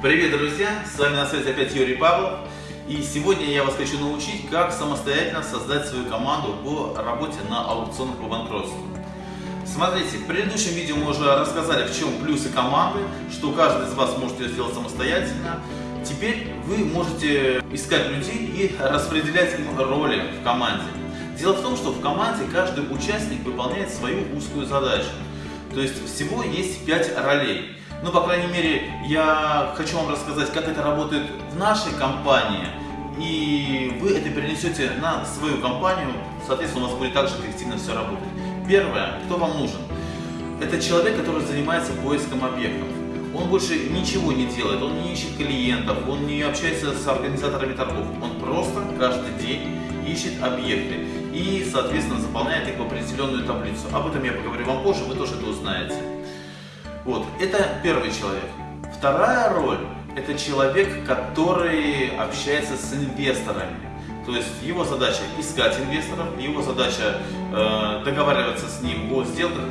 Привет, друзья! С вами на связи опять Юрий Павлов. И сегодня я вас хочу научить, как самостоятельно создать свою команду по работе на аукционах по банкротству. Смотрите, в предыдущем видео мы уже рассказали, в чем плюсы команды, что каждый из вас может ее сделать самостоятельно. Теперь вы можете искать людей и распределять им роли в команде. Дело в том, что в команде каждый участник выполняет свою узкую задачу. То есть всего есть 5 ролей. Ну, по крайней мере, я хочу вам рассказать, как это работает в нашей компании. И вы это перенесете на свою компанию, соответственно, у вас будет также эффективно все работать. Первое, кто вам нужен? Это человек, который занимается поиском объектов. Он больше ничего не делает, он не ищет клиентов, он не общается с организаторами торгов. Он просто каждый день ищет объекты и, соответственно, заполняет их в определенную таблицу. Об этом я поговорю вам позже, вы тоже это узнаете. Вот, это первый человек. Вторая роль – это человек, который общается с инвесторами. То есть его задача искать инвесторов, его задача э, договариваться с ним о сделках.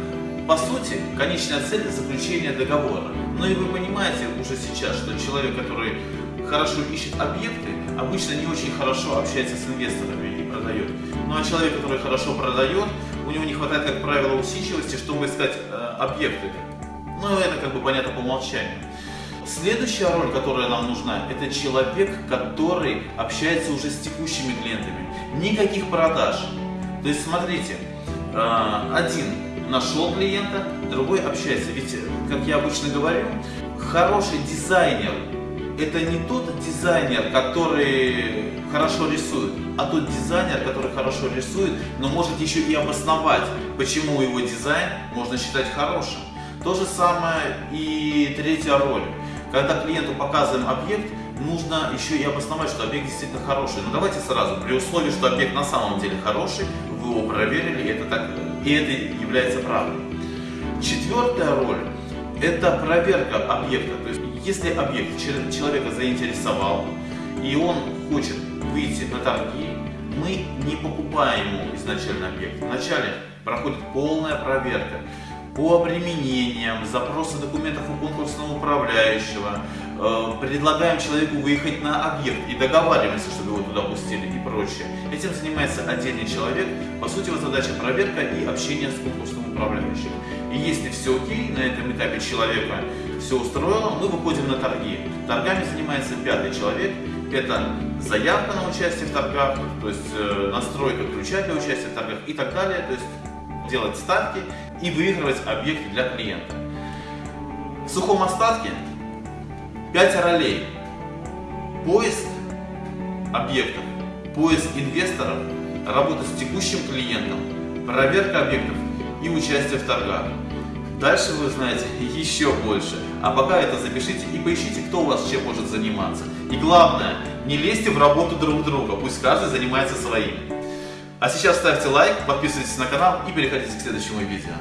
По сути, конечная цель – заключение договора. Но и вы понимаете уже сейчас, что человек, который хорошо ищет объекты, обычно не очень хорошо общается с инвесторами и продает. Ну а человек, который хорошо продает, у него не хватает, как правило, усидчивости, чтобы искать э, объекты. Ну это как бы понятно по умолчанию. Следующая роль, которая нам нужна, это человек, который общается уже с текущими клиентами. Никаких продаж. То есть смотрите, э, один нашел клиента, другой общается. Ведь, как я обычно говорю, хороший дизайнер это не тот дизайнер, который хорошо рисует, а тот дизайнер, который хорошо рисует, но может еще и обосновать, почему его дизайн можно считать хорошим. То же самое и третья роль. Когда клиенту показываем объект, нужно еще и обосновать, что объект действительно хороший. Но давайте сразу, при условии, что объект на самом деле хороший, вы его проверили, и это, так, и это является правдой. Четвертая роль – это проверка объекта. То есть если объект человека заинтересовал, и он хочет выйти на торги, мы не покупаем ему изначально объект. Вначале проходит полная проверка по обременениям, запросы документов у конкурсного управляющего, э, предлагаем человеку выехать на объект и договариваемся, чтобы его туда пустили и прочее. Этим занимается отдельный человек. По сути, его задача проверка и общение с конкурсным управляющим. И если все окей, на этом этапе человека все устроило, мы выходим на торги. Торгами занимается пятый человек. Это заявка на участие в торгах, то есть э, настройка ключа для участия в торгах и так далее. То есть делать ставки и выигрывать объекты для клиента. В сухом остатке 5 ролей. Поиск объектов, поиск инвесторов, работа с текущим клиентом, проверка объектов и участие в торгах. Дальше вы знаете еще больше. А пока это запишите и поищите, кто у вас чем может заниматься. И главное, не лезьте в работу друг друга, пусть каждый занимается своим. А сейчас ставьте лайк, подписывайтесь на канал и переходите к следующему видео.